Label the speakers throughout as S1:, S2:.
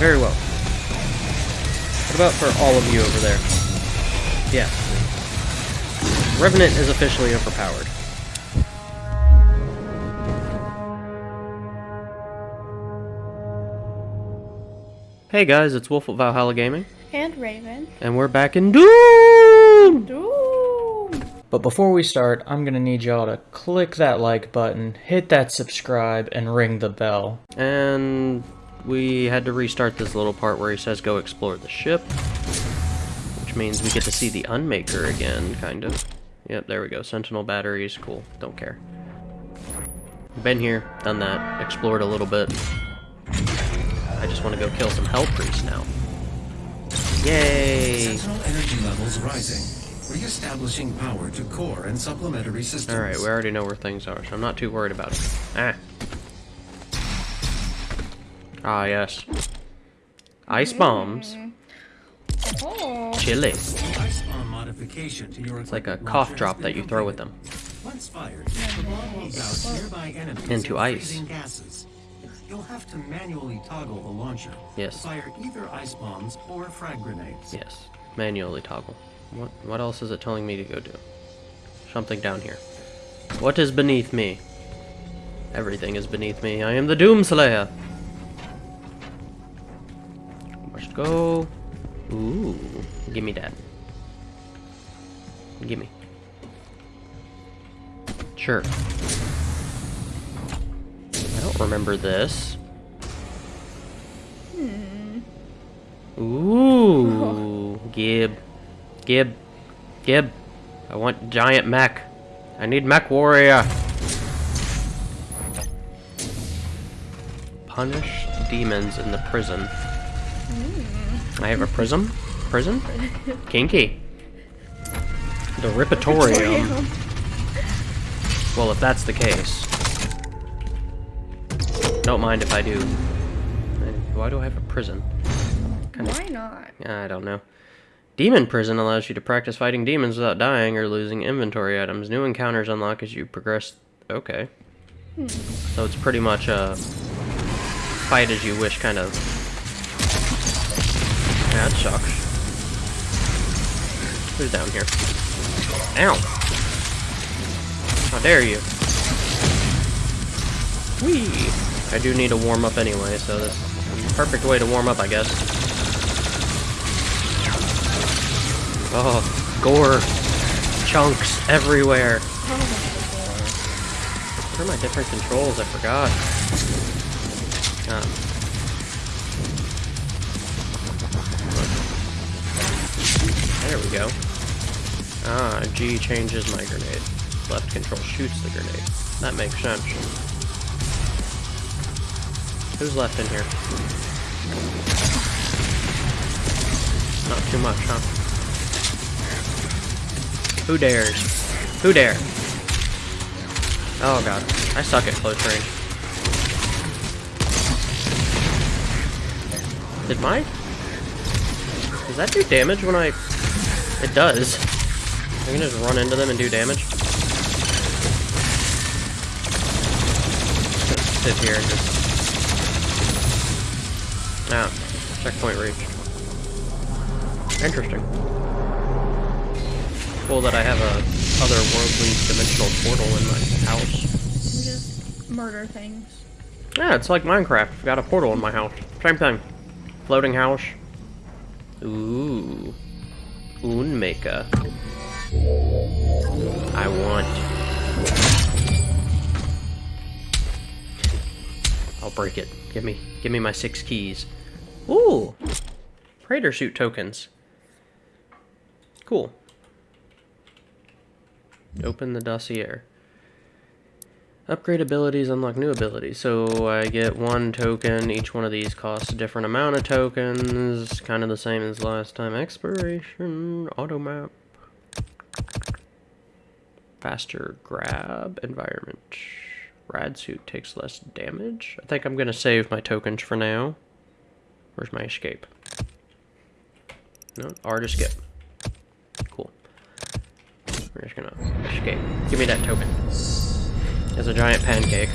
S1: Very well. What about for all of you over there? Yeah. Revenant is officially overpowered. Hey guys, it's Wolf of Valhalla Gaming,
S2: And Raven.
S1: and we're back in Doom!
S2: Doom!
S3: But before we start, I'm gonna need y'all to click that like button, hit that subscribe, and ring the bell.
S1: And we had to restart this little part where he says go explore the ship. Which means we get to see the Unmaker again, kind of. Yep, there we go. Sentinel batteries, cool. Don't care. Been here, done that, explored a little bit. I just want to go kill some Hell Priests now. Yay!
S4: Sentinel energy levels rising. Re-establishing power to core and supplementary systems.
S1: Alright, we already know where things are, so I'm not too worried about it. Ah. Ah, yes. Ice bombs.
S2: Oh,
S1: Chili.
S4: Ice bomb modification to your
S1: It's like a cough drop that you throw with them.
S4: Once fired, the bomb will douse nearby enemies
S1: Into ice.
S4: gases. You'll have to manually toggle the launcher.
S1: Yes.
S4: Fire either ice bombs or frag grenades.
S1: Yes. Manually toggle. What what else is it telling me to go do? Something down here. What is beneath me? Everything is beneath me. I am the Doomslayer. Go. Ooh. Give me that. Give me. Sure. I don't remember this. Hmm. Ooh, Gib, Gib, Gib. I want giant mech. I need mech warrior. Punish demons in the prison. I have a prism? Prison? Kinky. The Ripatorium. Well, if that's the case. Don't mind if I do. Why do I have a prison?
S2: Why not?
S1: I don't know. Demon Prison allows you to practice fighting demons without dying or losing inventory items. New encounters unlock as you progress. Okay. Hmm. So it's pretty much a fight as you wish kind of. That sucks. Who's down here? Ow! How dare you? Whee! I do need to warm up anyway, so this is perfect way to warm up, I guess. Oh, gore. Chunks everywhere. Where are my different controls? I forgot. Um, there we go. Ah, G changes my grenade. Left control shoots the grenade. That makes sense. Who's left in here? Not too much, huh? Who dares? Who dare? Oh god, I suck at close range. Did my... Does that do damage when I... It does. I can just run into them and do damage. Just sit here and just... Ah, checkpoint reached. Interesting cool that I have a otherworldly dimensional portal in my house.
S2: Just murder things.
S1: Yeah, it's like Minecraft. I've got a portal in my house. Same thing. Floating house. Ooh. Unmaker. I want. I'll break it. Give me, give me my six keys. Ooh. Praetor suit tokens. Cool. Open the dossier. Upgrade abilities, unlock new abilities. So I get one token. Each one of these costs a different amount of tokens. Kind of the same as last time. Expiration, auto map. Faster grab, environment. Rad suit takes less damage. I think I'm going to save my tokens for now. Where's my escape? No, R to skip. Cool. We're just gonna escape. Give me that token. It's a giant pancake.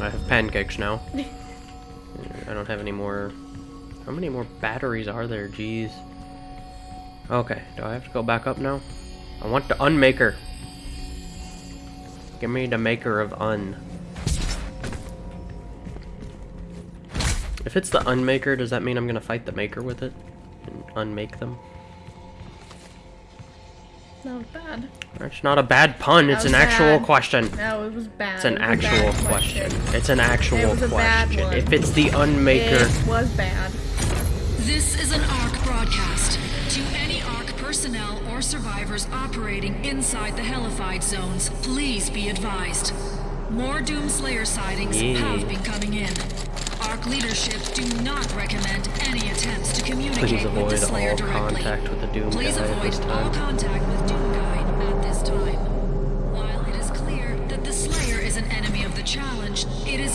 S1: I have pancakes now. I don't have any more... How many more batteries are there? Jeez. Okay, do I have to go back up now? I want the unmaker. Give me the maker of un. If it's the unmaker, does that mean I'm gonna fight the maker with it? And unmake them?
S2: That was bad.
S1: That's not a bad pun,
S2: That
S1: it's an
S2: was
S1: actual question.
S2: No, it was bad.
S1: It's an
S2: It was a bad
S1: actual question. It's an
S2: It
S1: actual
S2: was a bad
S1: question.
S2: one.
S1: If it's the unmaker,
S2: It was bad.
S5: This is an ARC broadcast. To any ARC personnel or survivors operating inside the Hellified zones, please be advised. More Doomslayer sightings
S1: Yeah.
S5: have been coming in. ARC leadership do not recommend any attempts to communicate
S1: please
S5: with the Slayer directly.
S1: Please avoid all contact with the Doom
S5: Please
S1: guy at
S5: avoid
S1: this
S5: all
S1: time.
S5: contact with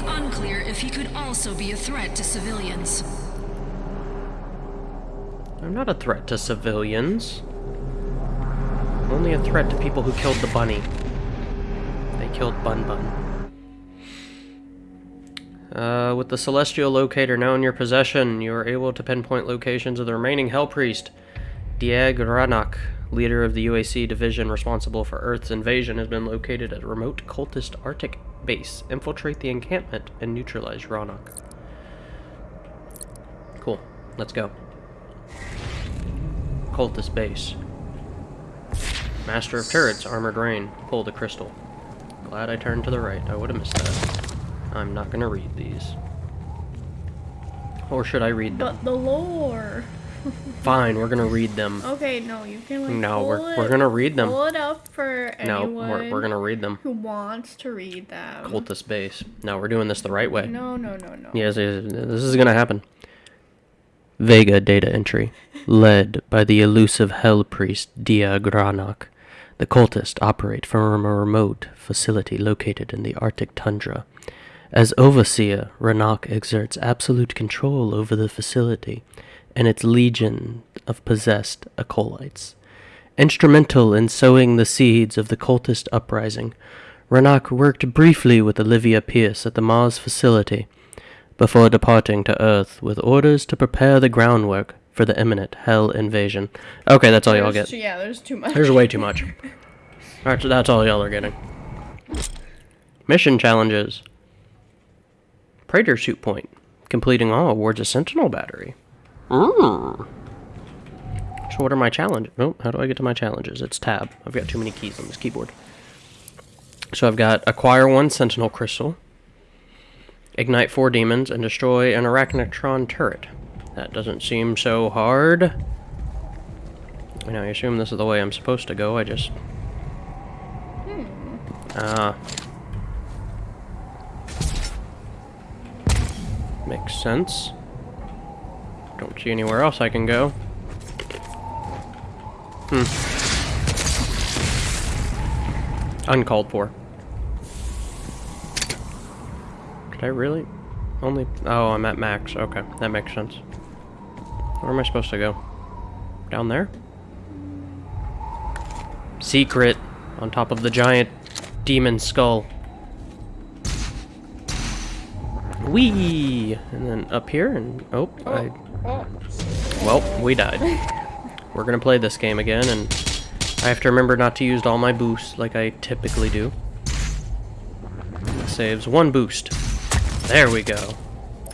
S5: unclear if he could also be a threat to civilians.
S1: I'm not a threat to civilians. I'm only a threat to people who killed the bunny. They killed Bun Bun. Uh, with the Celestial Locator now in your possession, you are able to pinpoint locations of the remaining Hell Priest. Deag Ranak, leader of the UAC division responsible for Earth's invasion, has been located at a remote cultist Arctic base. Infiltrate the encampment and neutralize Ranak. Cool. Let's go. Cultist base. Master of turrets, armored rain. Pull the crystal. Glad I turned to the right. I would have missed that. I'm not gonna read these. Or should I read them?
S2: But the lore.
S1: Fine, we're gonna read them.
S2: Okay, no, you can like
S1: No, we're-
S2: it,
S1: we're gonna read them.
S2: Pull it up for
S1: No,
S2: anyone
S1: we're, we're gonna read them.
S2: who wants to read them.
S1: Cultist base. No, we're doing this the right way.
S2: No, no, no, no.
S1: Yes, yes, this is gonna happen. Vega data entry, led by the elusive hell priest Deag Ranak. The cultists operate from a remote facility located in the Arctic tundra. As overseer, Ranak exerts absolute control over the facility and its legion of possessed acolytes. Instrumental in sowing the seeds of the cultist uprising, Ranak worked briefly with Olivia Pierce at the Mars facility before departing to Earth with orders to prepare the groundwork for the imminent Hell invasion. Okay, that's all y'all get.
S2: too- yeah, there's too much.
S1: There's way too much. Alright, so that's all y'all are getting. Mission challenges. Praetor suit point. Completing all awards a sentinel battery. Mm. So what are my challenges? Oh, how do I get to my challenges? It's tab. I've got too many keys on this keyboard. So I've got acquire one sentinel crystal, ignite four demons, and destroy an arachnotron turret. That doesn't seem so hard. And I assume this is the way I'm supposed to go. I just. Ah. Makes sense. Don't see anywhere else I can go. Hmm. Uncalled for. Did I really? Only. Oh, I'm at max. Okay, that makes sense. Where am I supposed to go? Down there? Secret on top of the giant demon skull. Whee! And then up here, and oh, I. Well, we died. We're gonna play this game again, and I have to remember not to use all my boosts like I typically do. It saves one boost. There we go.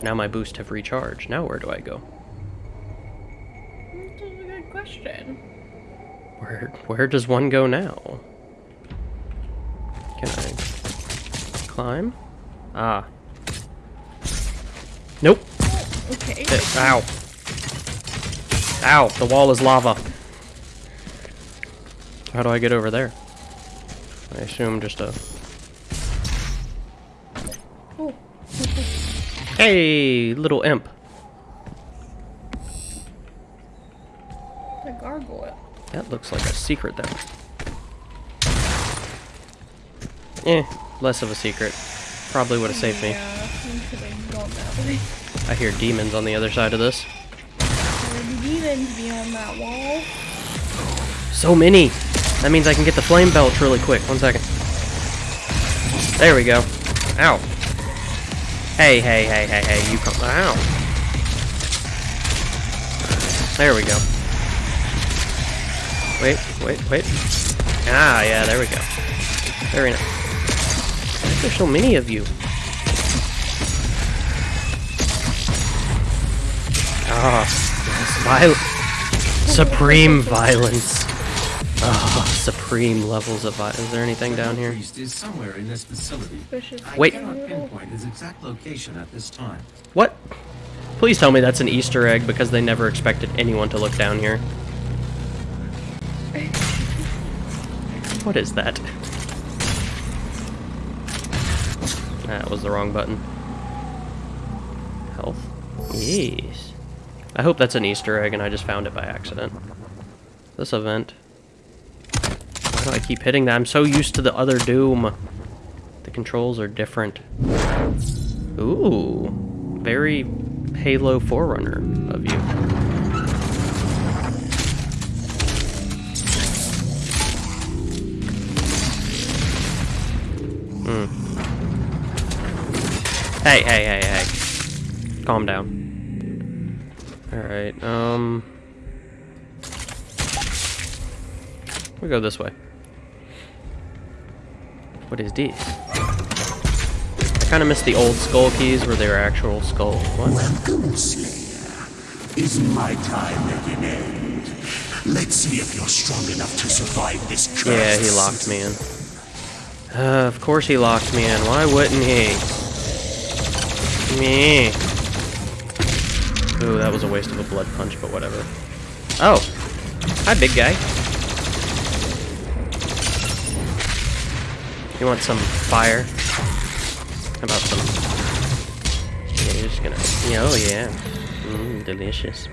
S1: Now my boosts have recharged. Now where do I go?
S2: That's a good question.
S1: Where where does one go now? Can I climb? Ah. Nope.
S2: Okay.
S1: Eh, ow. Ow, the wall is lava. How do I get over there? I assume just a...
S2: Oh,
S1: Hey, little imp.
S2: the gargoyle.
S1: That looks like a secret there. Eh, less of a secret. Probably would have saved me.
S2: Yeah, we should have gone that way.
S1: I hear demons on the other side of this.
S2: Demons that wall.
S1: So many! That means I can get the Flame Belch really quick. One second. There we go. Ow. Hey, hey, hey, hey, hey, you come. Ow. There we go. Wait, wait, wait. Ah, yeah, there we go. Very nice. Why is there so many of you? Ah, yes, viol- Supreme violence. Ah, supreme levels of violence. Is there anything down here?
S4: Priest somewhere in this facility.
S2: Suspicious.
S4: I
S1: Wait.
S4: cannot pinpoint his exact location at this time.
S1: What? Please tell me that's an Easter egg because they never expected anyone to look down here. What is that? That was the wrong button. Health? Yes. I hope that's an Easter egg and I just found it by accident. This event. Why do I keep hitting that? I'm so used to the other Doom. The controls are different. Ooh. Very Halo Forerunner of you. Hmm. Hey, hey, hey, hey. Calm down. Alright, um... We go this way. What is this? I kind of miss the old skull keys where they were actual skull. What?
S6: Welcome, Slayer. Is my time at an end? Let's see if you're strong enough to survive this curse.
S1: Yeah, he locked me in. Uh, of course he locked me in. Why wouldn't he? Me. Ooh, that was a waste of a blood punch, but whatever. Oh. Hi, big guy. You want some fire? How about some... Yeah, you're just gonna... Yeah, oh, yeah. Mmm, delicious.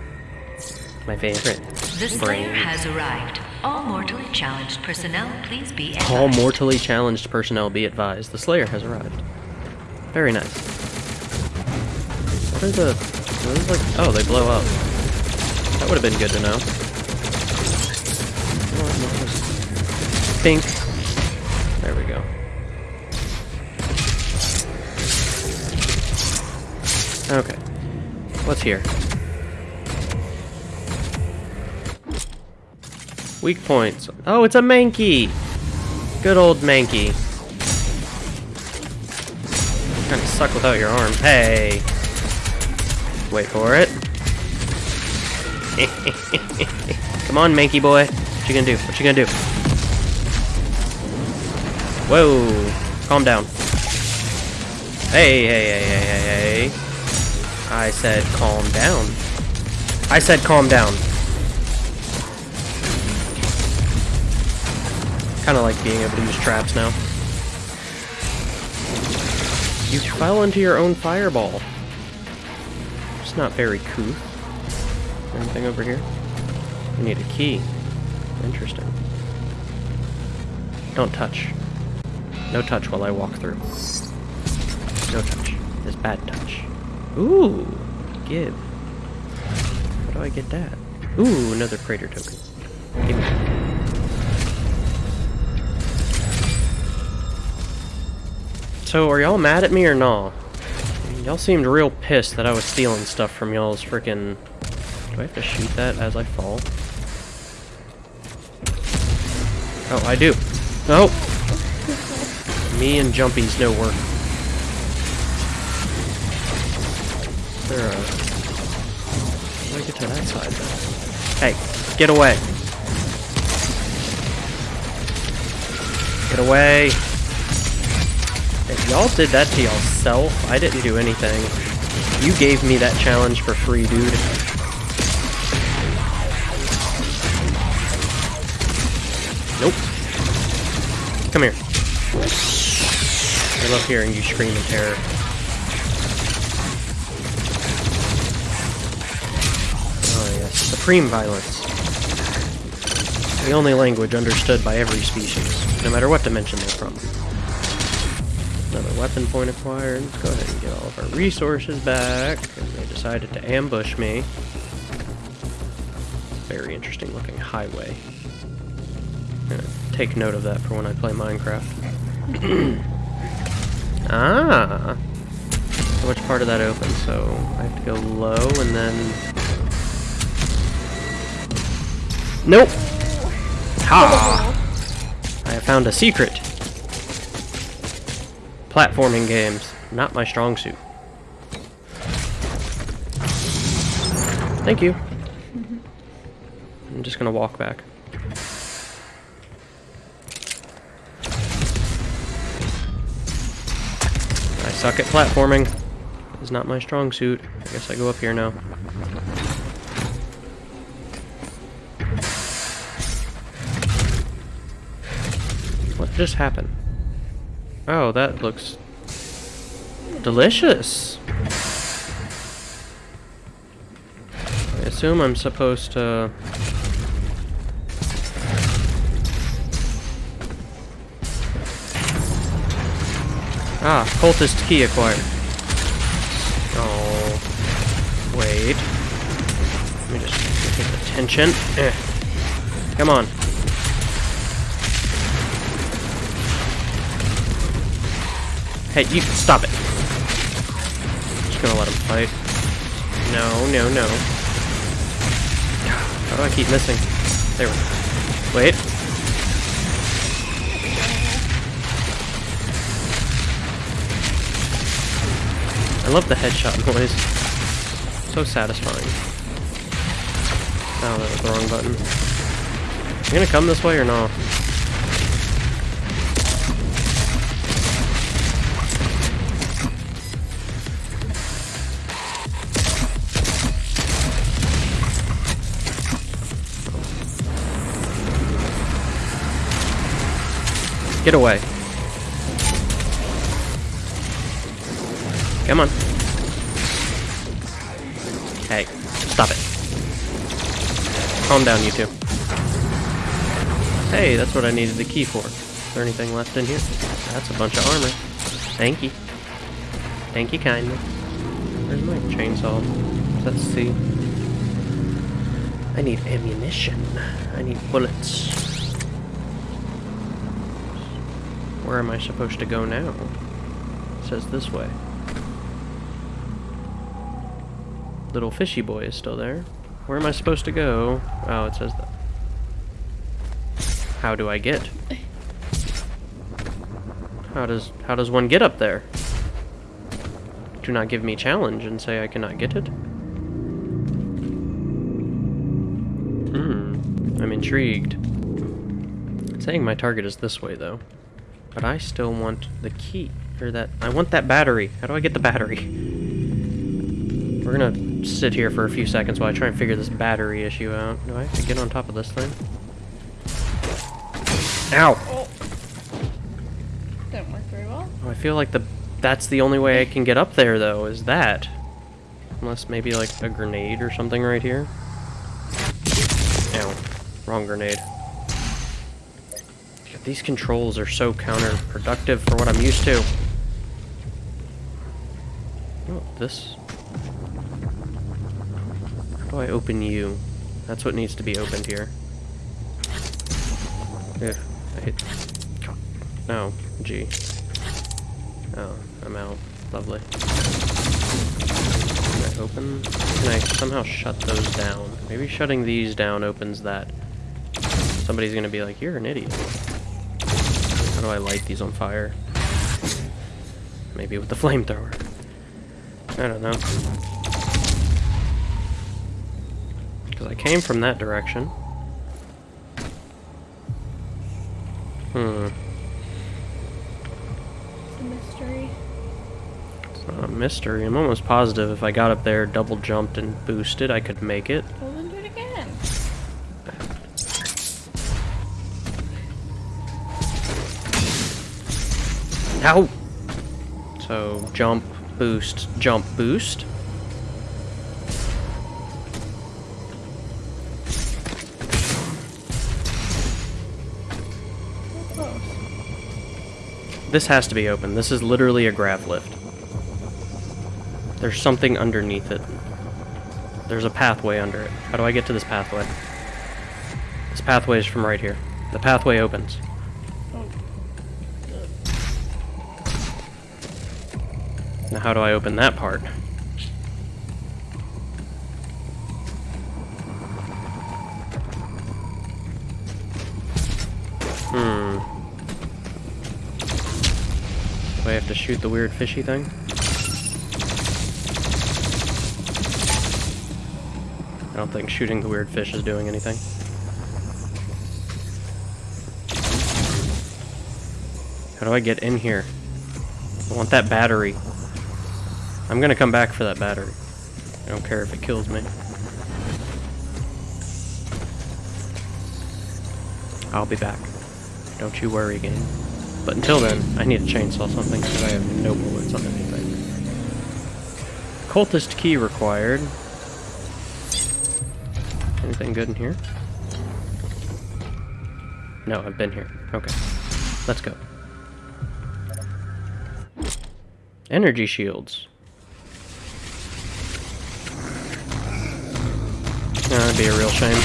S1: My favorite.
S7: The Slayer
S1: Brain.
S7: has arrived. All mortally challenged personnel, please be advised.
S1: All mortally challenged personnel be advised. The Slayer has arrived. Very nice. What are the... Those like... Oh, they blow up. That would have been good to know. Pink. There we go. Okay. What's here? Weak points. Oh, it's a Mankey! Good old Mankey. Kinda suck without your arm. Hey! Wait for it. Come on, Mankey boy. What you gonna do? What you gonna do? Whoa! Calm down. Hey, hey, hey, hey, hey, hey. I said calm down. I said calm down. Kind of like being able to use traps now. You fell into your own fireball. Not very cool. Anything over here? We need a key. Interesting. Don't touch. No touch while I walk through. No touch. It's bad touch. Ooh, give. How do I get that? Ooh, another Praetor token. Give me that. So, are y'all mad at me or no? Y'all seemed real pissed that I was stealing stuff from y'all's freaking. Do I have to shoot that as I fall? Oh, I do. No. Me and Jumpy's no work. There, how do I get to that side then? Hey, get away. Get away. If y'all did that to y'allself, I didn't do anything. You gave me that challenge for free, dude. Nope. Come here. I love hearing you scream in terror. Oh yes, supreme violence. The only language understood by every species, no matter what dimension they're from. Weapon point acquired. Let's go ahead and get all of our resources back. And they decided to ambush me. Very interesting looking highway. Gonna take note of that for when I play Minecraft. ah! which part of that opens, so I have to go low and then... Nope! Ha! I have found a secret. Platforming games, not my strong suit. Thank you. I'm just gonna walk back. I suck at platforming. It's not my strong suit. I guess I go up here now. What just happened? Oh, that looks delicious. I assume I'm supposed to Ah, cultist key acquired. Oh, wait. Let me just get the tension. Eh. Come on. Hey, you stop it. Just gonna let him fight. No, no, no. How do I keep missing? There we go. Wait. I love the headshot noise. So satisfying. Oh, that was the wrong button. You gonna come this way or not? Get away. Come on. Hey, stop it. Calm down, you two. Hey, that's what I needed the key for. Is there anything left in here? That's a bunch of armor. Thank you. Thank you kindly. Where's my chainsaw? Let's see. I need ammunition. I need bullets. Where am I supposed to go now? It says this way. Little fishy boy is still there. Where am I supposed to go? Oh, it says that. How do I get? How does how does one get up there? Do not give me challenge and say I cannot get it. Hmm. I'm intrigued. It's saying my target is this way though. But I still want the key. Or that I want that battery. How do I get the battery? We're gonna sit here for a few seconds while I try and figure this battery issue out. Do I have to get on top of this thing? Ow!
S2: Oh. Didn't work very well.
S1: Oh, I feel like the that's the only way I can get up there though, is that. Unless maybe like a grenade or something right here. Ow. Wrong grenade. These controls are so counterproductive for what I'm used to. Oh, this. How do I open you? That's what needs to be opened here. Ugh, I hit. No, G. Oh, I'm out. Lovely. Can I open? Can I somehow shut those down? Maybe shutting these down opens that. Somebody's gonna be like, you're an idiot. Do I light these on fire? Maybe with the flamethrower. I don't know. Because I came from that direction. Hmm.
S2: It's a mystery.
S1: It's not a mystery. I'm almost positive if I got up there, double jumped, and boosted, I could make it.
S2: Well,
S1: Ow! So, jump, boost, jump, boost. This has to be open. This is literally a grav lift. There's something underneath it. There's a pathway under it. How do I get to this pathway? This pathway is from right here. The pathway opens.
S2: Oh.
S1: Now how do I open that part? Hmm. Do I have to shoot the weird fishy thing? I don't think shooting the weird fish is doing anything. How do I get in here? I want that battery. I'm gonna come back for that battery. I don't care if it kills me. I'll be back. Don't you worry, game. But until then, I need to chainsaw something because I have no bullets on anything. Cultist key required. Anything good in here? No, I've been here. Okay. Let's go. Energy shields. Yeah, that'd be a real shame.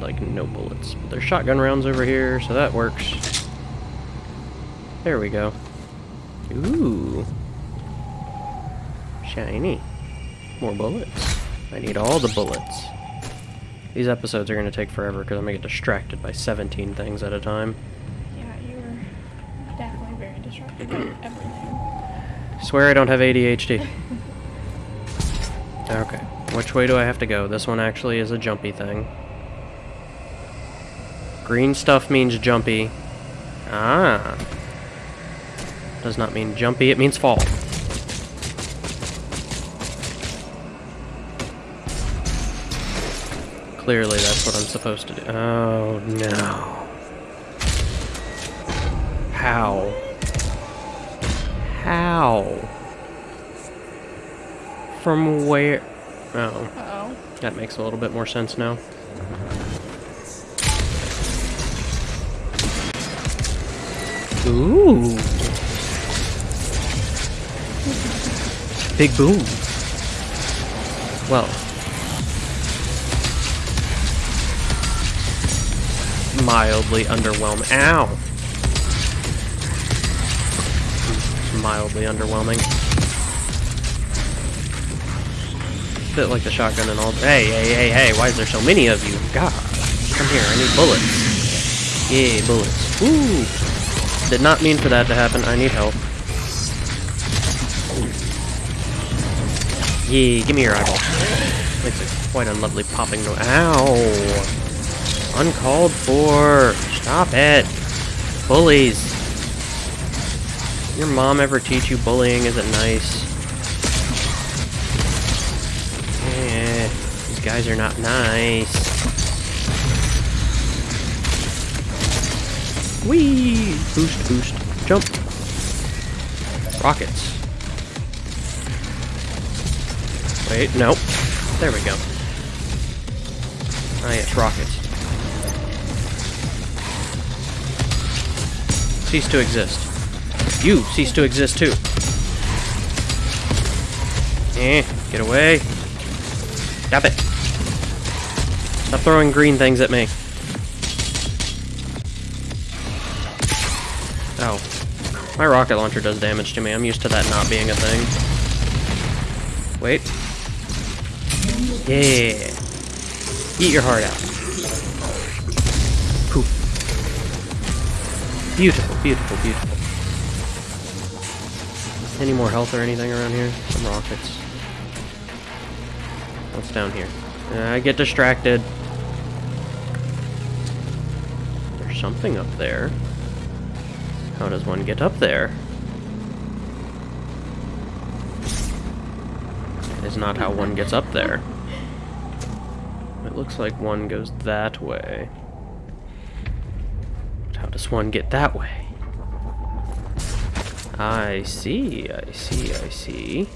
S1: Like, no bullets. But there's shotgun rounds over here, so that works. There we go. Ooh. Shiny. More bullets. I need all the bullets. These episodes are going to take forever because I'm going to get distracted by 17 things at a time.
S2: Yeah, you were definitely very distracted.
S1: Swear I don't have ADHD. Okay. Which way do I have to go? This one actually is a jumpy thing. Green stuff means jumpy. Ah. Does not mean jumpy, it means fall. Clearly that's what I'm supposed to do. Oh no. How? How? From where? Oh,
S2: Uh-oh.
S1: that makes a little bit more sense now. Ooh. Big boom. Well. Mildly underwhelming. Ow! Mildly underwhelming. Bit like the shotgun and all. Hey, hey, hey, hey! Why is there so many of you? God, come here! I need bullets. Yay, bullets. Ooh! Did not mean for that to happen. I need help. Yeah, give me your eyeball. Makes it quite a lovely popping noise. Ow! Uncalled for. Stop it. Bullies. Your mom ever teach you bullying isn't nice? Yeah, these guys are not nice. Whee! Boost, boost, jump. Rockets. Wait, nope. There we go. Ah, yes, rockets. Cease to exist. You cease to exist too. Eh, get away. Stop it. Stop throwing green things at me. Oh. My rocket launcher does damage to me. I'm used to that not being a thing. Wait. Yeah. Eat your heart out. Poof. Beautiful, beautiful, beautiful. Any more health or anything around here? Some rockets. What's down here? Uh, I get distracted. There's something up there. How does one get up there? That is not how one gets up there. It looks like one goes that way. But how does one get that way? I see, I see, I see.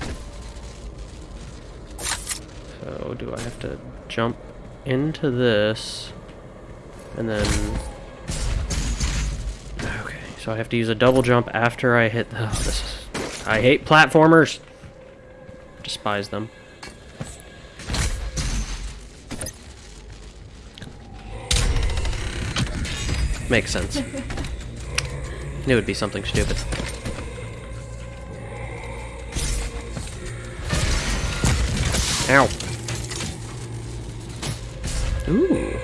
S1: So, do I have to jump into this? And then... Okay, so I have to use a double jump after I hit... Oh, this is... I hate platformers! Despise them. Makes sense. Knew it'd be something stupid. Ow. Ooh.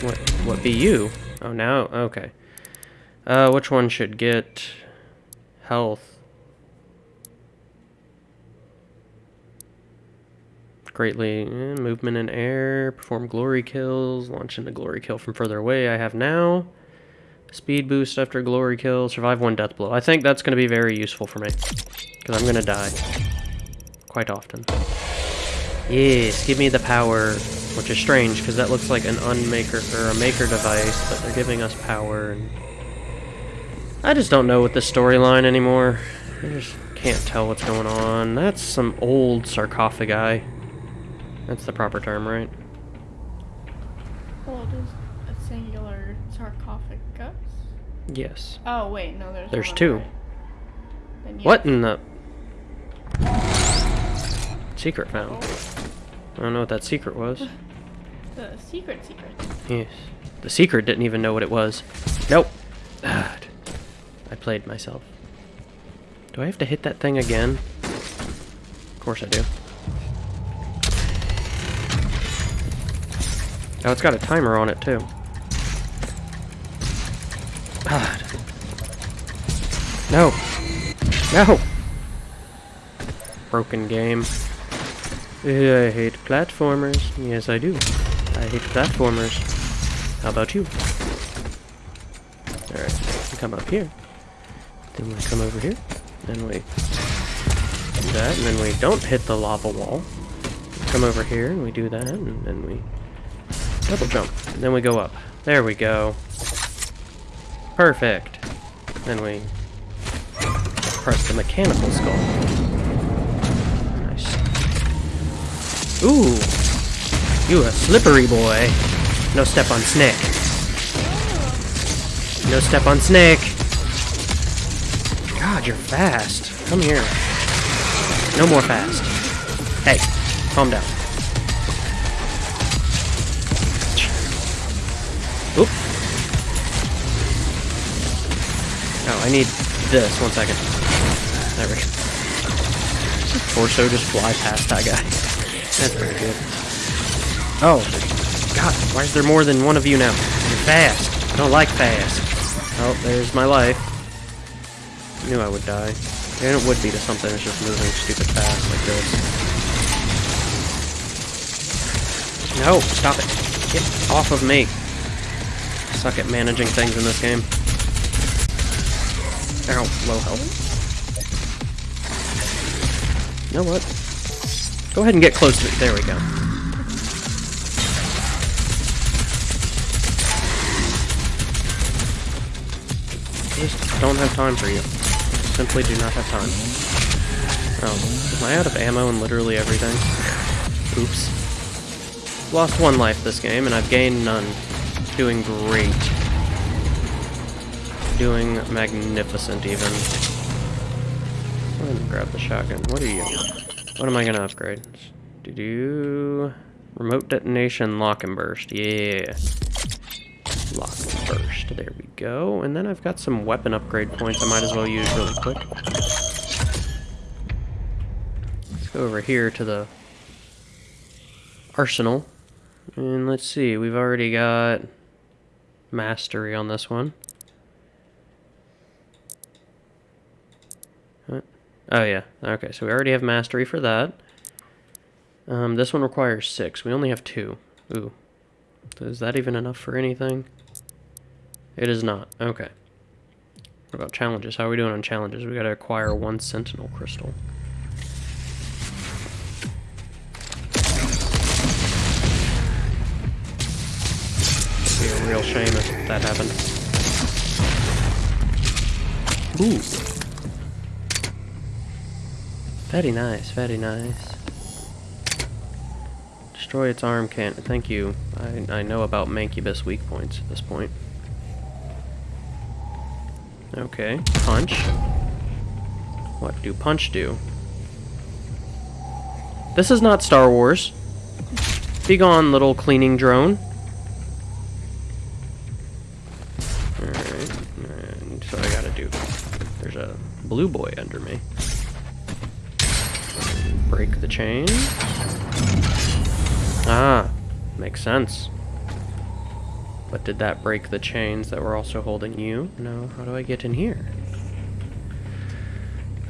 S1: What what be you? Oh now okay. Uh which one should get health? Greatly eh, movement in air, perform glory kills, launch into glory kill from further away. I have now. Speed boost after glory kill, survive one death blow. I think that's going to be very useful for me. Because I'm going to die. Quite often. Yes, give me the power. Which is strange, because that looks like an unmaker, or a maker device, but they're giving us power. And I just don't know with the storyline anymore. I just can't tell what's going on. That's some old sarcophagi. That's the proper term, right?
S2: Well, it is a singular sarcophagus.
S1: Yes.
S2: Oh wait, no, there's.
S1: There's two.
S2: right.
S1: What in the... Secret found. Oh. I don't know what that secret was.
S2: The secret secret.
S1: Yes. The secret didn't even know what it was. Nope. Ah, I played myself. Do I have to hit that thing again? Of course I do. Oh, it's got a timer on it, too. God. No. No! Broken game. Uh, I hate platformers. Yes, I do. I hate platformers. How about you? Alright, come up here. Then we come over here. Then we do that, and then we don't hit the lava wall. Come over here, and we do that, and then we double jump. And then we go up. There we go. Perfect. Then we press the mechanical skull. Ooh! You a slippery boy. No step on snake. No step on snake. God, you're fast. Come here. No more fast. Hey, calm down. Oop. Oh, I need this. One second. There we go. Torso just fly past that guy. That's pretty good. Oh, God, why is there more than one of you now? You're fast. I don't like fast. Oh, there's my life. Knew I would die. And it would be to something that's just moving stupid fast like this. No, stop it. Get off of me. Suck at managing things in this game. Ow, low health. You know what? Go ahead and get close to it. There we go. Just don't have time for you. Simply do not have time. Oh, am I out of ammo and literally everything? Oops. Lost one life this game, and I've gained none. Doing great. Doing magnificent, even. Me grab the shotgun. What are you? What am I gonna upgrade? Do do remote detonation lock and burst. Yeah. Lock and burst. There we go. And then I've got some weapon upgrade points I might as well use really quick. Let's go over here to the arsenal. And let's see, we've already got mastery on this one. What? Oh yeah, okay, so we already have mastery for that. Um, this one requires six. We only have two. Ooh. Is that even enough for anything? It is not. Okay. What about challenges? How are we doing on challenges? We gotta acquire one sentinel crystal. It'd be a real shame if that happened. Ooh. Very nice, very nice. Destroy its arm can't. Thank you. I, I know about Mancubus weak points at this point. Okay, punch. What do punch do? This is not Star Wars. Be gone, little cleaning drone. Alright, and so I gotta do... There's a blue boy under me. Break the chain. Ah, makes sense. But did that break the chains that were also holding you? No, how do I get in here?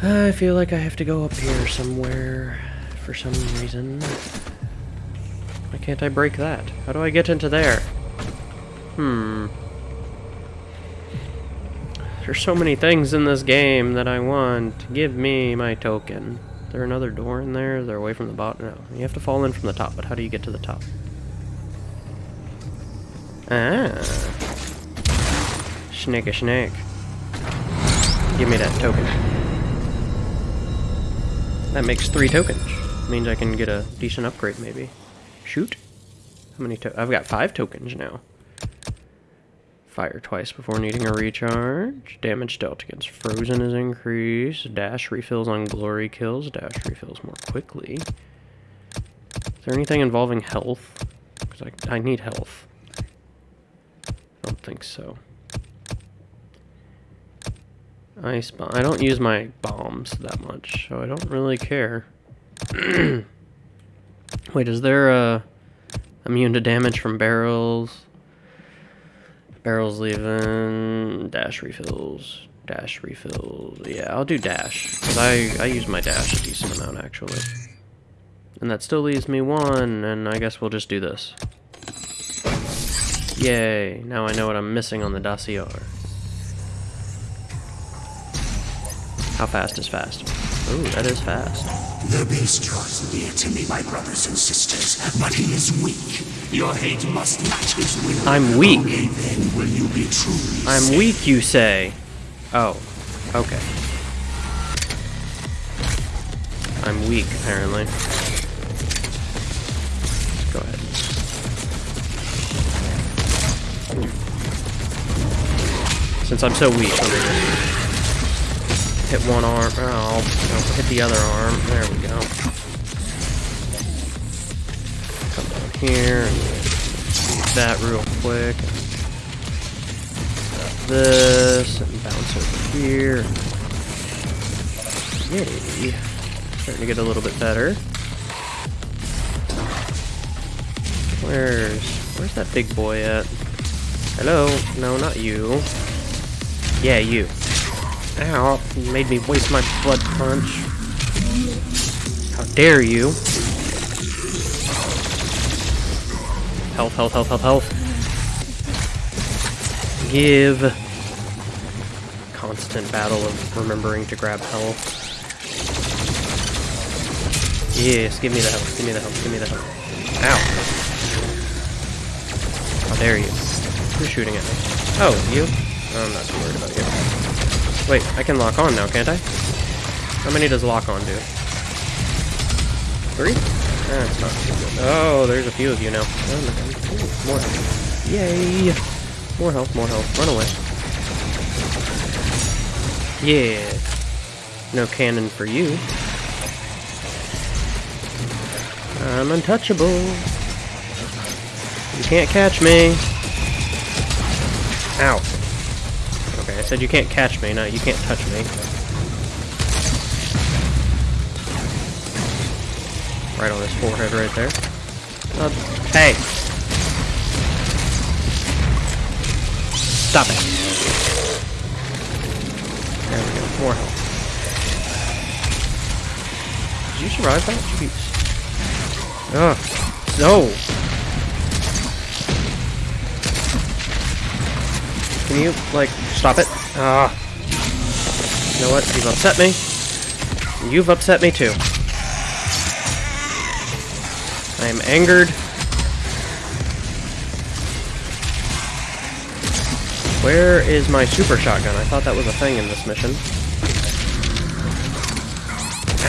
S1: I feel like I have to go up here somewhere for some reason. Why can't I break that? How do I get into there? Hmm. There's so many things in this game that I want. Give me my token. There another door in there? Is there away from the bottom? No. You have to fall in from the top, but how do you get to the top? Ah. Snake a snake. Give me that token. That makes three tokens. Means I can get a decent upgrade, maybe. Shoot. How many to- I've got five tokens now. Fire twice before needing a recharge. Damage dealt against frozen is increased. Dash refills on glory kills. Dash refills more quickly. Is there anything involving health? Because I, I need health. I don't think so. Ice bomb. I don't use my bombs that much, so I don't really care. Wait, is there a immune to damage from barrels? Barrels leaving. Dash refills. Dash refills. Yeah, I'll do dash. Because I, I use my dash a decent amount, actually. And that still leaves me one, and I guess we'll just do this. Yay, now I know what I'm missing on the dossier. How fast is fast? Ooh, that is fast.
S6: The beast draws near to me, my brothers and sisters, but he is weak. Your hate must match his will.
S1: I'm weak.
S6: Only then will you be truly
S1: I'm
S6: safe.
S1: weak, you say? Oh, okay. I'm weak, apparently. Let's go ahead. Hmm. Since I'm so weak, let me just hit one arm. Oh, no, hit the other arm. There we go. Come down here that real quick. This and bounce over here. Yay. Starting to get a little bit better. Where's where's that big boy at? Hello? No, not you. Yeah, you. Ow, made me waste my blood punch. How dare you? Health, health, health, health, health. Give. Constant battle of remembering to grab health. Yes, give me the health, give me the health, give me the health. Ow. How dare you? Who's shooting at me? Oh, you? I'm not too worried about you. Wait, I can lock on now, can't I? How many does lock on do? Three? Ah, That's not too good. Oh, there's a few of you now. Oh. Ooh, more health. Yay! More health, more health. Run away. Yeah. No cannon for you. I'm untouchable. You can't catch me. Ow. Said you can't catch me, not you can't touch me. Right on his forehead right there. Uh, hey! Stop it. There we go, more health. Did you survive that? Jeez. Ugh. No! Can you, like, stop it? Ah. You know what? You've upset me. You've upset me too. I am angered. Where is my super shotgun? I thought that was a thing in this mission.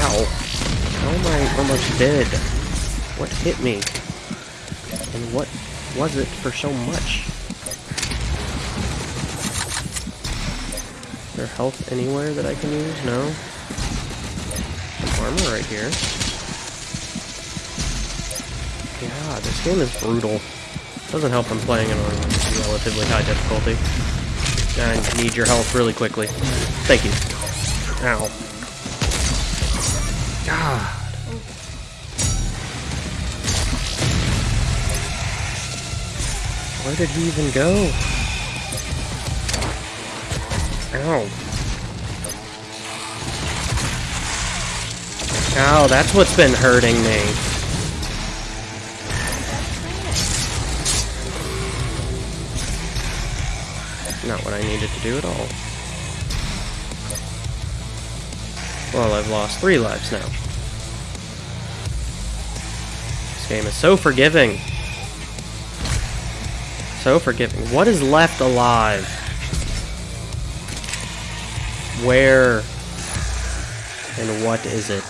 S1: Ow. How am I almost dead? What hit me? And what was it for so much? Is there health anywhere that I can use? No. Some armor right here. Yeah, this game is brutal. Doesn't help I'm playing it on relatively high difficulty. I need your health really quickly. Thank you. Ow. God. Where did he even go? Ow. Ow, that's what's been hurting me. Not what I needed to do at all. Well, I've lost three lives now. This game is so forgiving. So forgiving. What is left alive? Where and what is it?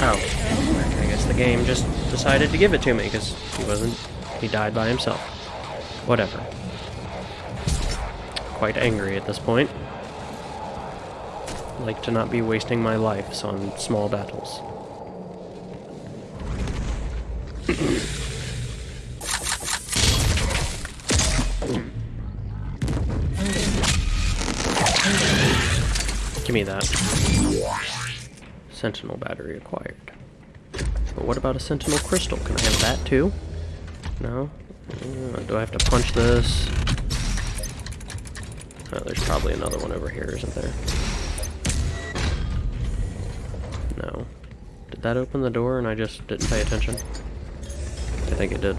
S1: Oh, I guess the game just decided to give it to me because he wasn't. He died by himself. Whatever. Quite angry at this point. Like to not be wasting my lives on small battles. Give me that. Sentinel battery acquired. But what about a Sentinel crystal? Can I have that too? No? Uh, do I have to punch this? Oh, there's probably another one over here, isn't there? No. Did that open the door and I just didn't pay attention? I think it did.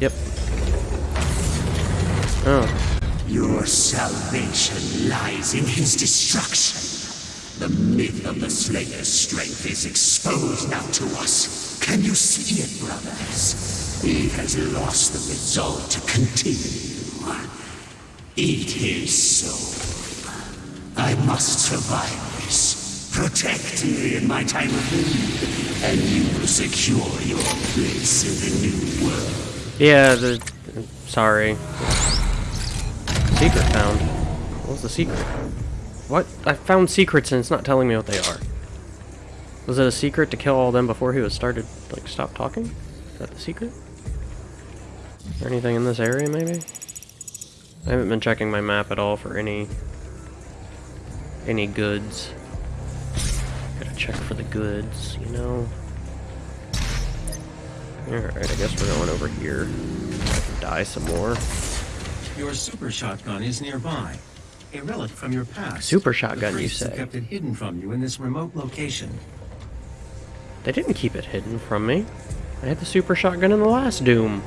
S1: Yep. Oh.
S6: Your salvation lies in his destruction. The myth of the Slayer's strength is exposed now to us. Can you see it, brothers? He has lost the resolve to continue. Eat his soul. I must survive this. Protect me in my time of need, and you will secure your place in the new world.
S1: Yeah, the... Sorry. Secret found. What was the secret? What? I found secrets and it's not telling me what they are. Was it a secret to kill all them before he was started, like, stop talking? Is that the secret? Is there anything in this area, maybe? I haven't been checking my map at all for any... any goods. Gotta check for the goods, you know? Alright, I guess we're going over here. I can die some more.
S4: Your super shotgun is nearby. A relic from your past.
S1: Super shotgun, you say?
S4: kept it hidden from you in this remote location.
S1: They didn't keep it hidden from me. I had the super shotgun in the last Doom.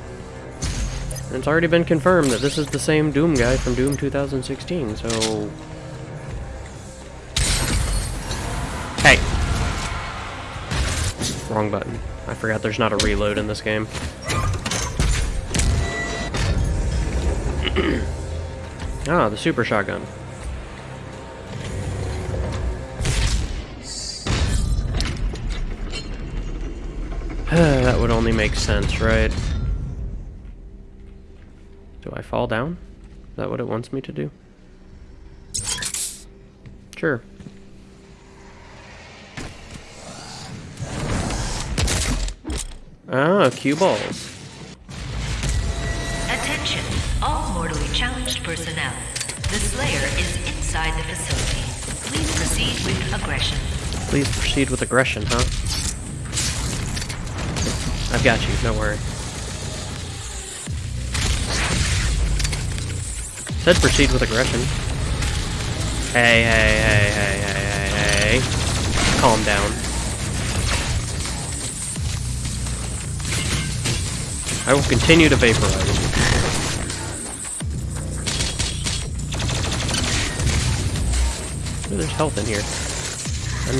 S1: And it's already been confirmed that this is the same Doom guy from Doom 2016, so... Hey! Wrong button. I forgot there's not a reload in this game. ah, the super shotgun. that would only make sense, right? Do I fall down? Is that what it wants me to do? Sure. Ah, cue balls.
S7: Challenged personnel. The Slayer is inside the facility. Please proceed with aggression.
S1: Please proceed with aggression, huh? I've got you, don't worry. Said proceed with aggression. Hey, hey, hey, hey, hey, hey, hey. Calm down. I will continue to vaporize you. Ooh, there's health in here.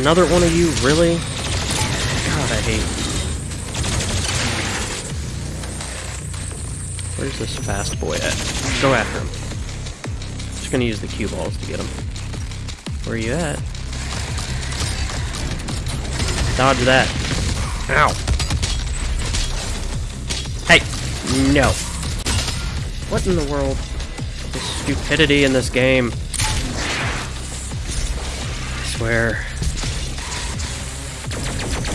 S1: Another one of you, really? God, I hate. Where's this fast boy at? Go after him. Just gonna use the cue balls to get him. Where are you at? Dodge that. Ow. Hey! No. What in the world? The stupidity in this game. Swear.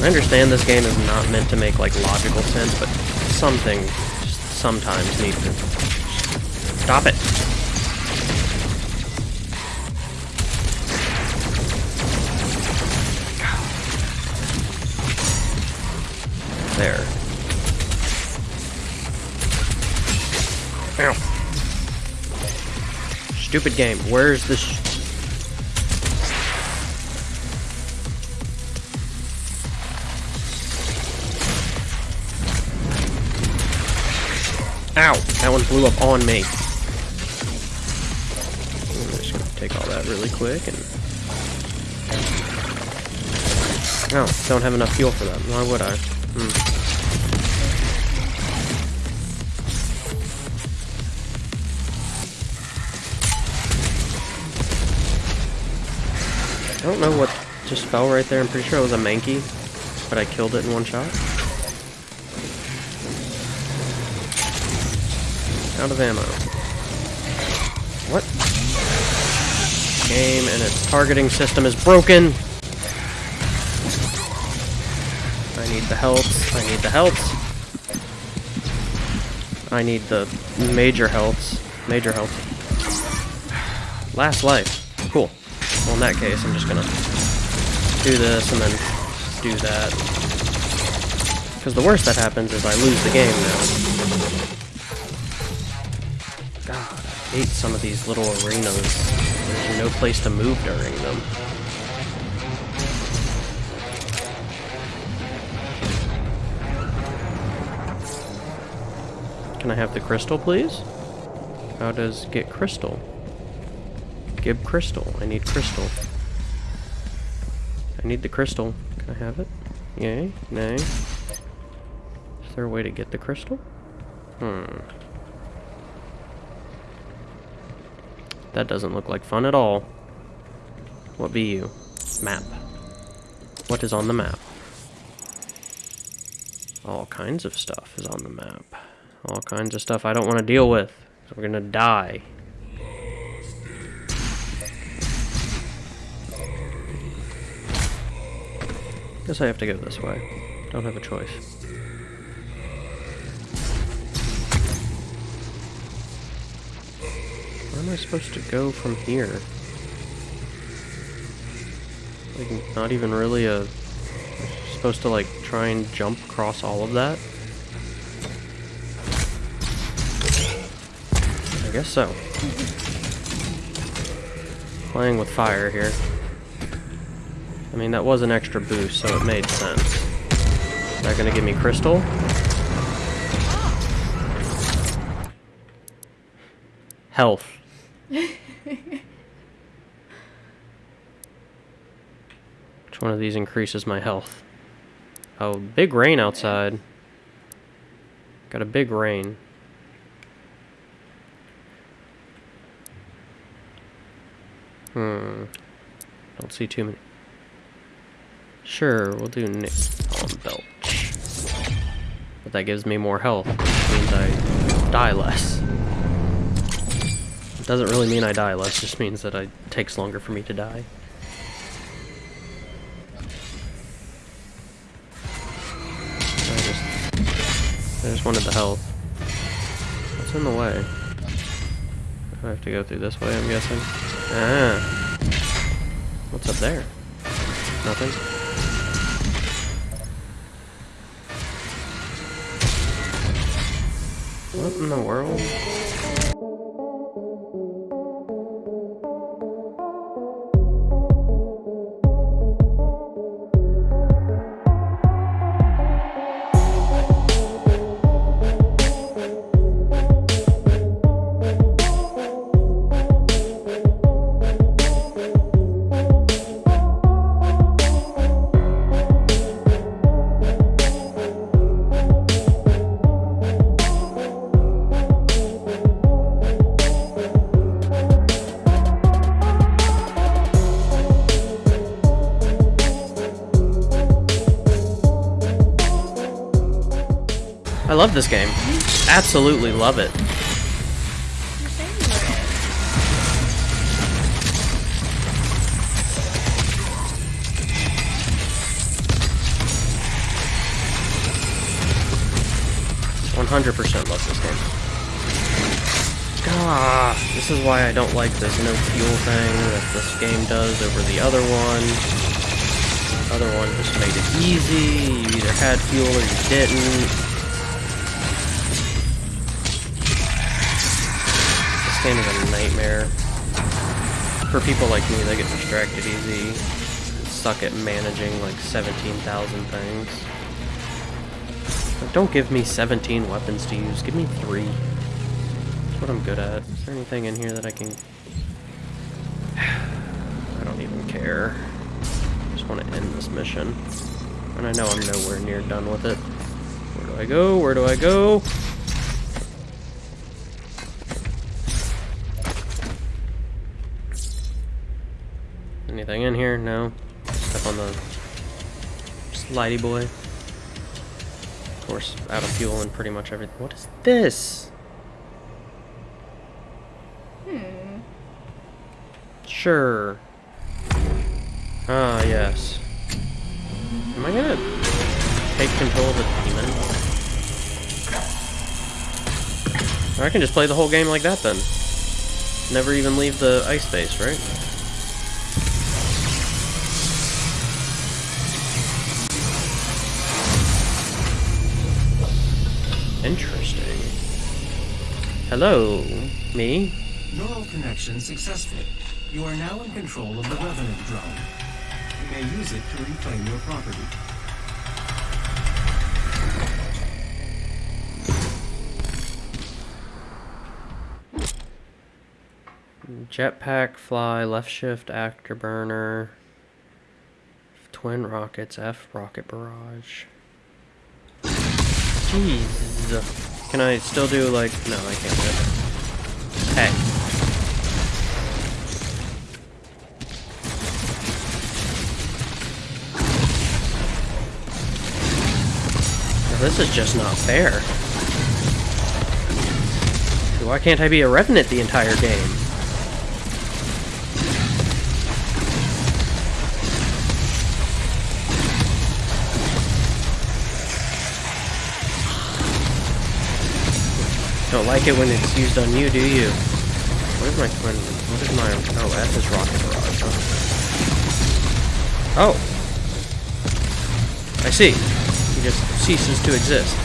S1: I understand this game is not meant to make like logical sense, but something, sometimes needs to... Stop it! There. Ow. Stupid game. Where's this? Blew up on me. I'm just gonna take all that really quick and... Oh, don't have enough fuel for that. Why would I? Hmm. I don't know what just fell right there. I'm pretty sure it was a Mankey, but I killed it in one shot. Out of ammo. What? Game and its targeting system is broken. I need the health. I need the health. I need the major healths. Major health. Last life. Cool. Well, in that case, I'm just gonna do this and then do that. Because the worst that happens is I lose the game now. Hate some of these little arenas. There's no place to move during them. Can I have the crystal, please? How does get crystal? Give crystal. I need crystal. I need the crystal. Can I have it? Yay? Nay? Is there a way to get the crystal? Hmm. That doesn't look like fun at all. What be you? Map. What is on the map? All kinds of stuff is on the map. All kinds of stuff I don't want to deal with. So we're gonna die. Guess I have to go this way. Don't have a choice. Am I supposed to go from here? Like, not even really a... Supposed to, like, try and jump across all of that? I guess so. Playing with fire here. I mean, that was an extra boost, so it made sense. Is that gonna give me crystal? Health. Which one of these increases my health? Oh, big rain outside. Got a big rain. Hmm. Don't see too many. Sure, we'll do Napalm Belch. But that gives me more health, which means I die less. It doesn't really mean I die less, just means that it takes longer for me to die. I just wanted the health. What's in the way? I have to go through this way, I'm guessing. Ah. What's up there? Nothing? What in the world? Love this game. Absolutely love it.
S2: You were.
S1: 100% love this game. Ah, this is why I don't like this no fuel thing that this game does over the other one. Other one just made it easy. You either had fuel or you didn't. Game is a nightmare. For people like me, they get distracted easy. Suck at managing like 17,000 things. Don't give me 17 weapons to use. Give me three. That's what I'm good at. Is there anything in here that I can... I don't even care. I just want to end this mission. And I know I'm nowhere near done with it. Where do I go? Where do I go? Anything in here? No. Step on the slidey boy. Of course, out of fuel and pretty much everything. What is this?
S2: Hmm.
S1: Sure. Ah, yes. Am I gonna take control of the demon? Or I can just play the whole game like that then. Never even leave the ice base, right? Interesting. Hello, me?
S4: Neural connection successful. You are now in control of the Revenant drone. You may use it to reclaim your property.
S1: Jetpack, fly, left shift, afterburner, twin rockets, F rocket barrage. Jeez. Can I still do like? No, I can't do it. Hey. Now, This is just not fair. Why can't I be a revenant the entire game? Don't like it when it's used on you, do you? What is my twin? What is my? Oh, F is rocket barrage. Huh? Oh, I see. He just ceases to exist.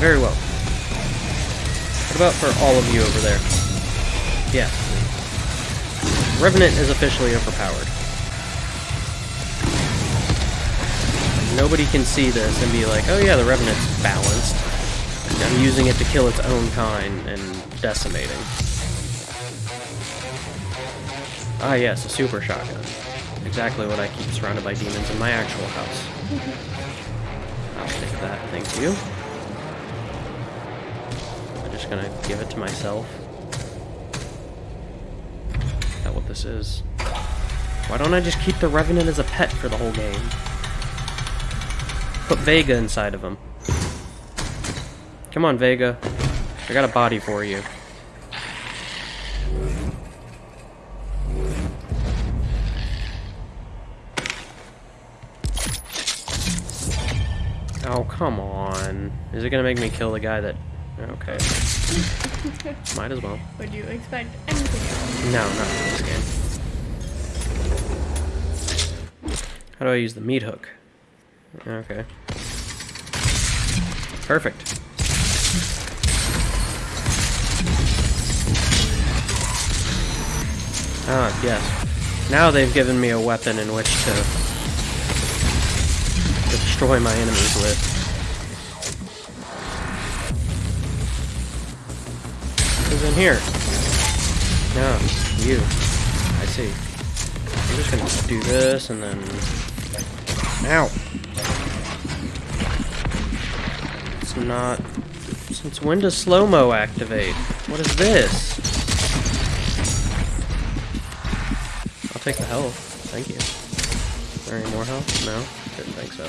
S1: Very well. What about for all of you over there? Yeah. Revenant is officially overpowered. Nobody can see this and be like, oh yeah, the Revenant's balanced. I'm using it to kill its own kind and decimating. Ah yes, a super shotgun. Exactly what I keep surrounded by demons in my actual house. I'll take that, thank you. I'm just gonna give it to myself. Is that what this is? Why don't I just keep the Revenant as a pet for the whole game? Put Vega inside of him. Come on, Vega. I got a body for you. Oh, come on. Is it gonna make me kill the guy that... Okay. Might as well.
S2: Would you expect anything else?
S1: No, not in this game. How do I use the meat hook? Okay. Perfect. Ah, yes. Now they've given me a weapon in which to, to destroy my enemies with. Who's in here? No, you. I see. I'm just gonna do this and then... Ow! It's not... Since when does slow-mo activate? What is this? I'll take the health. Thank you. Is there any more health? No? Didn't think so.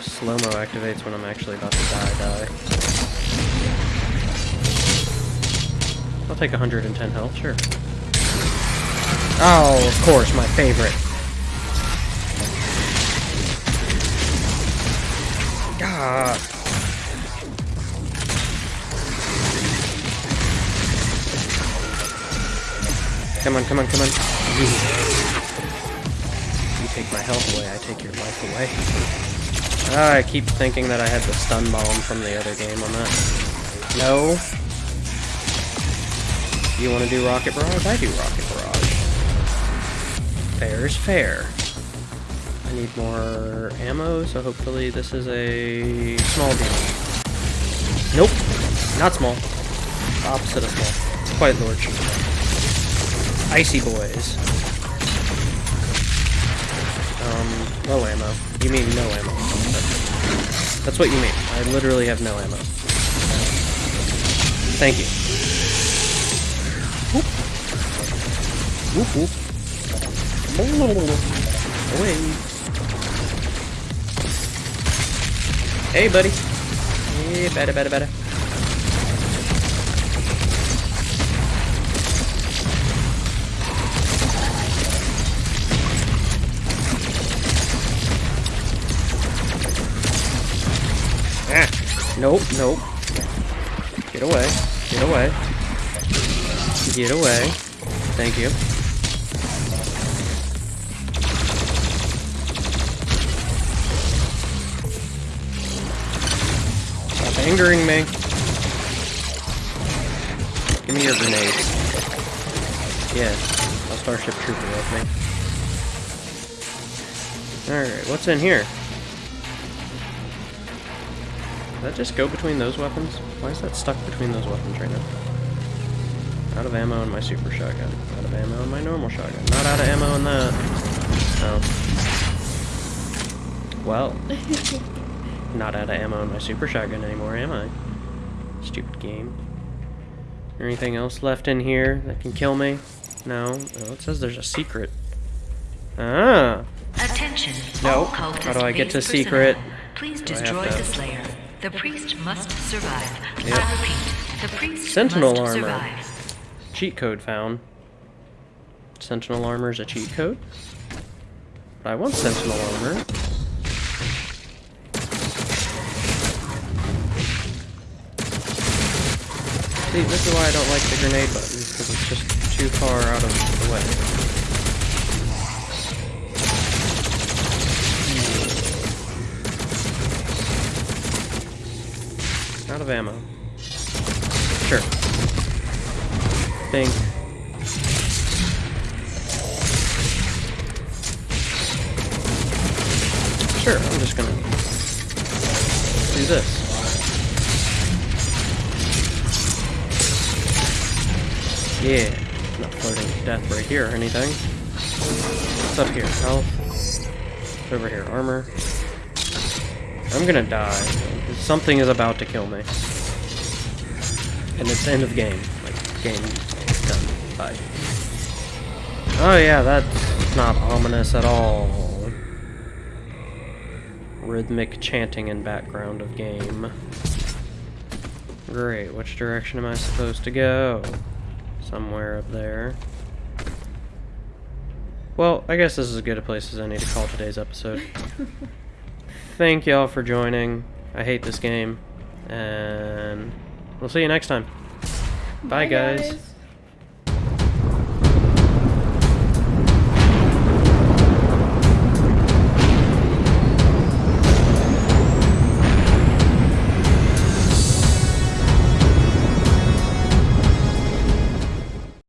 S1: Slow-mo activates when I'm actually about to die, die. I'll take 110 health, sure. Oh, of course, my favorite. God. Come on, come on, come on. You take my health away, I take your life away. I keep thinking that I had the stun bomb from the other game on that. No. You want to do Rocket Barrage? I do Rocket Barrage. Fair is fair. I need more ammo, so hopefully this is a small deal. Nope. Not small. Opposite of small. It's quite large. Icy boys. Um, low ammo. You mean no ammo. That's, that's what you mean. I literally have no ammo. Thank you. Whoop. Whoop. Away. Hey, buddy. Yeah, better, better, better. Ah. Nope, nope. Get away. Get away. Get away. Thank you. Angering me. Give me your grenades. Yeah, a Starship Trooper with me. Alright, what's in here? Did that just go between those weapons? Why is that stuck between those weapons right now? Out of ammo in my super shotgun. Out of ammo in my normal shotgun. Not out of ammo in that. Oh. Well. not out of ammo in my super shotgun anymore, am I? Stupid game. Anything else left in here that can kill me? No. Oh, it says there's a secret. Ah.
S7: Attention.
S1: No. How do I get to secret?
S7: Please
S1: Do
S7: destroy the Slayer. The priest must survive.
S1: Yep.
S7: I repeat, the priest
S1: Sentinel
S7: must
S1: armor.
S7: survive.
S1: Cheat code found. Sentinel armor is a cheat code? But I want Sentinel armor. See, this is why I don't like the grenade button, because it's just too far out of the way. Out of ammo. Sure. Bing. Sure, I'm just gonna do this. Yeah, not floating to death right here or anything. What's up here? Health. Over here? Armor. I'm gonna die. Something is about to kill me. And it's end of game. Like, game done. Bye. Oh yeah, that's not ominous at all. Rhythmic chanting in background of game. Great, which direction am I supposed to go? Somewhere up there. Well, I guess this is as good a place as any to call today's episode. Thank y'all for joining. I hate this game. And we'll see you next time. Bye, guys.